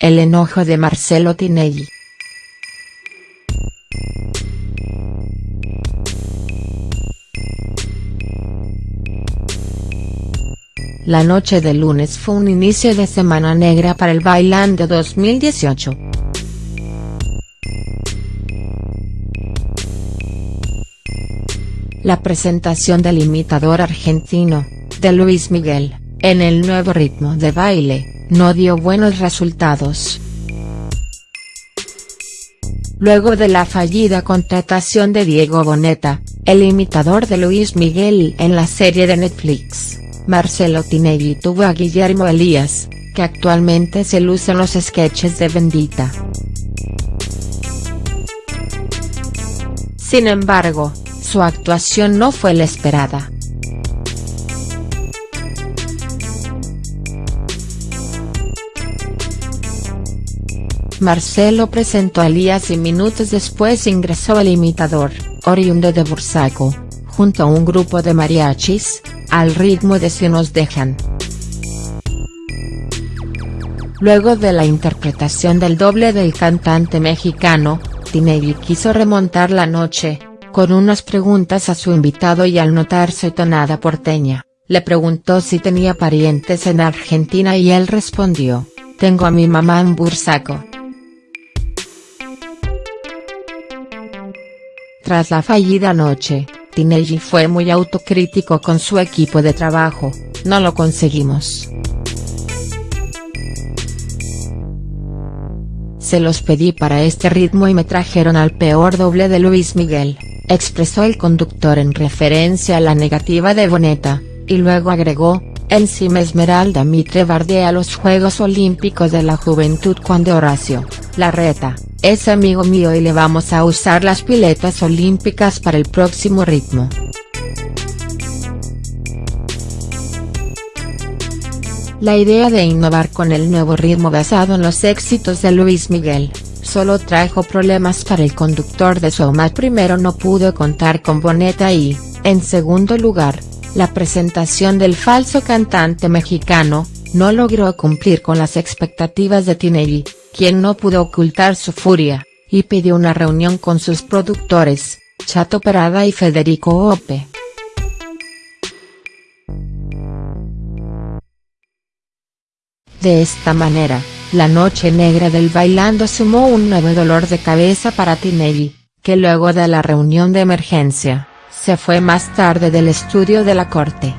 el enojo de Marcelo Tinelli. La noche de lunes fue un inicio de semana negra para el Bailando 2018. La presentación del imitador argentino, de Luis Miguel, en el nuevo ritmo de baile, no dio buenos resultados. Luego de la fallida contratación de Diego Boneta, el imitador de Luis Miguel en la serie de Netflix, Marcelo Tinelli tuvo a Guillermo Elías, que actualmente se luce en los sketches de Bendita. Sin embargo, su actuación no fue la esperada. Marcelo presentó a Elías y minutos después ingresó el imitador, oriundo de Bursaco, junto a un grupo de mariachis, al ritmo de Si nos dejan. Luego de la interpretación del doble del cantante mexicano, Tinelli quiso remontar la noche, con unas preguntas a su invitado y al notarse tonada porteña, le preguntó si tenía parientes en Argentina y él respondió, tengo a mi mamá en Bursaco. Tras la fallida noche, Tinelli fue muy autocrítico con su equipo de trabajo, no lo conseguimos. Se los pedí para este ritmo y me trajeron al peor doble de Luis Miguel, expresó el conductor en referencia a la negativa de Boneta, y luego agregó, encima Esmeralda Mitre bardea los Juegos Olímpicos de la Juventud cuando Horacio, la reta, es amigo mío y le vamos a usar las piletas olímpicas para el próximo ritmo. La idea de innovar con el nuevo ritmo basado en los éxitos de Luis Miguel, solo trajo problemas para el conductor de Showmatch primero no pudo contar con Boneta y, en segundo lugar, la presentación del falso cantante mexicano, no logró cumplir con las expectativas de Tinelli, quien no pudo ocultar su furia, y pidió una reunión con sus productores, Chato Parada y Federico Ope. De esta manera, la noche negra del bailando sumó un nuevo dolor de cabeza para Tinelli, que luego de la reunión de emergencia, se fue más tarde del estudio de la corte.